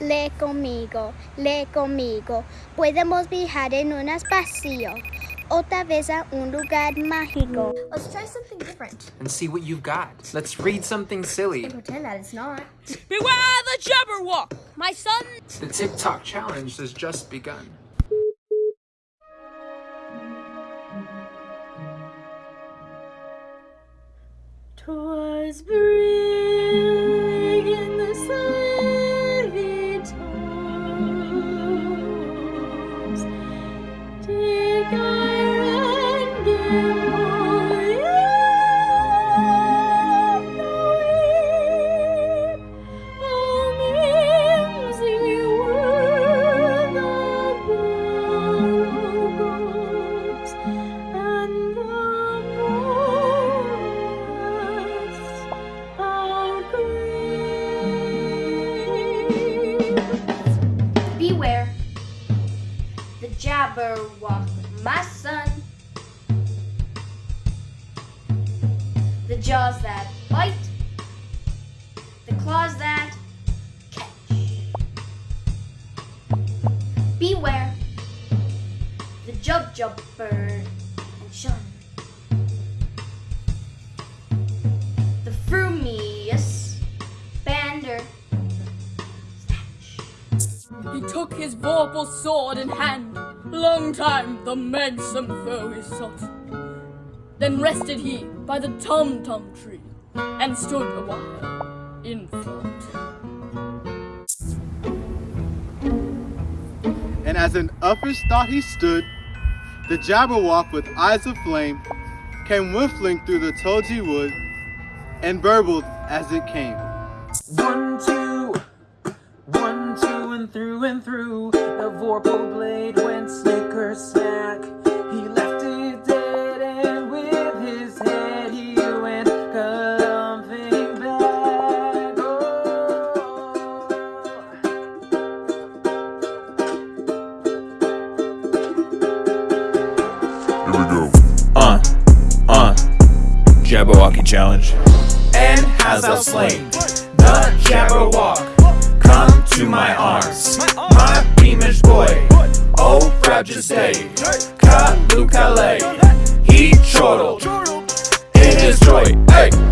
Le conmigo, le conmigo. Podemos viajar en un espacio. Otra vez a un lugar mágico. Let's try something different. And see what you've got. Let's read something silly. And pretend that it's not. Beware the Jabberwock, my son! The TikTok challenge has just begun. Twas Jabberwock, my son. The jaws that bite, the claws that catch. Beware the Jubjub bird and shun. The frumious bander He took his vorpal sword in hand. Long time the manxome foe is sought. Then rested he by the tum tum tree and stood a while in thought. And as in uffish thought he stood, the Jabberwock with eyes of flame came whiffling through the tulgey wood and burbled as it came. One, two, one, two, and through and through. The Vorpal blade went snicker snack. He left it dead, and with his head he went galumphing back. Oh. Uh, uh, Jabberwocky challenge. And has thou slain the Jabberwock? To my arms, my beamish boy. Oh, frabjous day, Callooh Callay. He chortled in his joy. Hey!